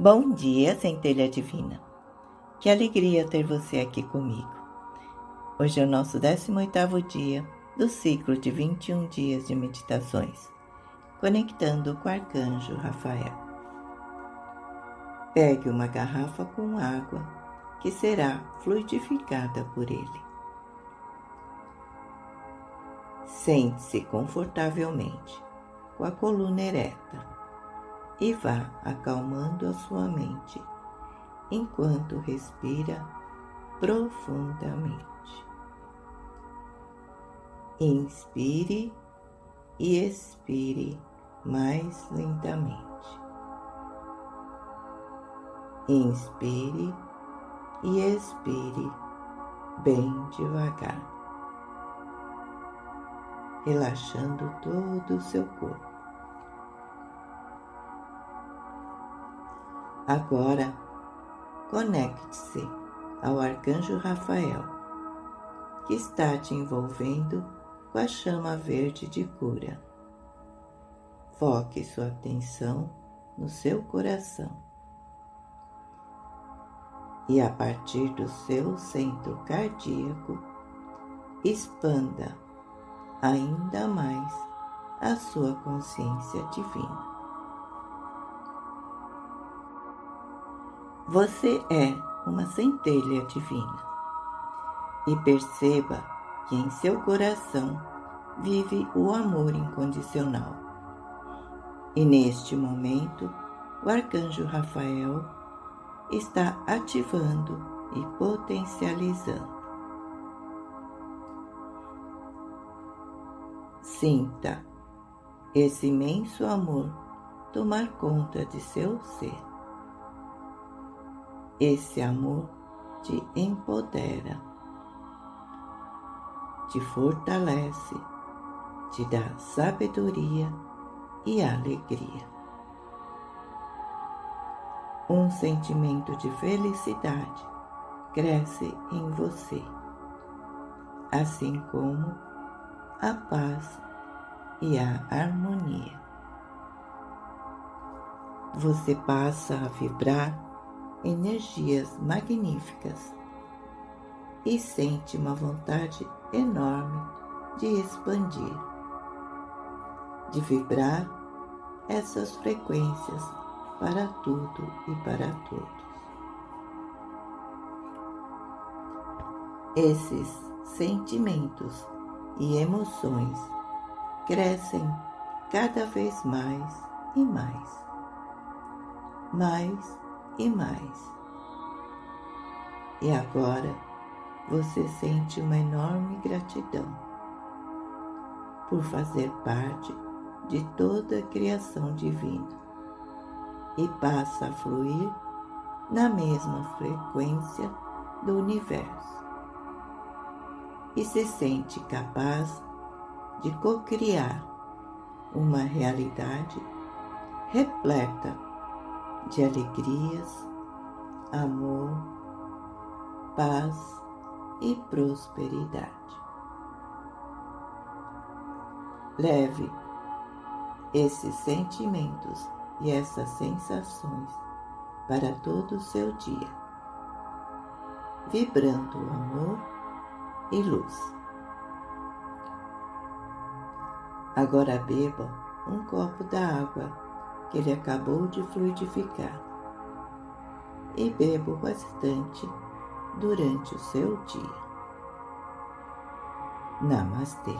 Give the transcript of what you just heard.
Bom dia, centelha divina. Que alegria ter você aqui comigo. Hoje é o nosso 18º dia do ciclo de 21 dias de meditações, conectando com o arcanjo Rafael. Pegue uma garrafa com água que será fluidificada por ele. Sente-se confortavelmente, com a coluna ereta e vá acalmando a sua mente enquanto respira profundamente. Inspire e expire mais lentamente. Inspire e expire bem devagar, relaxando todo o seu corpo. Agora, conecte-se ao arcanjo Rafael, que está te envolvendo com a chama verde de cura. Foque sua atenção no seu coração. E a partir do seu centro cardíaco, expanda ainda mais a sua consciência divina. Você é uma centelha divina e perceba que em seu coração vive o amor incondicional. E neste momento, o arcanjo Rafael está ativando e potencializando. Sinta esse imenso amor tomar conta de seu ser. Esse amor te empodera, te fortalece, te dá sabedoria e alegria. Um sentimento de felicidade cresce em você, assim como a paz e a harmonia. Você passa a vibrar energias magníficas e sente uma vontade enorme de expandir, de vibrar essas frequências para tudo e para todos. Esses sentimentos e emoções crescem cada vez mais e mais, mais e mais. E agora você sente uma enorme gratidão por fazer parte de toda a criação divina e passa a fluir na mesma frequência do universo e se sente capaz de co-criar uma realidade repleta de alegrias, amor, paz e prosperidade. Leve esses sentimentos e essas sensações para todo o seu dia, vibrando amor e luz. Agora beba um copo da água que ele acabou de fluidificar e bebo bastante durante o seu dia. Namastê.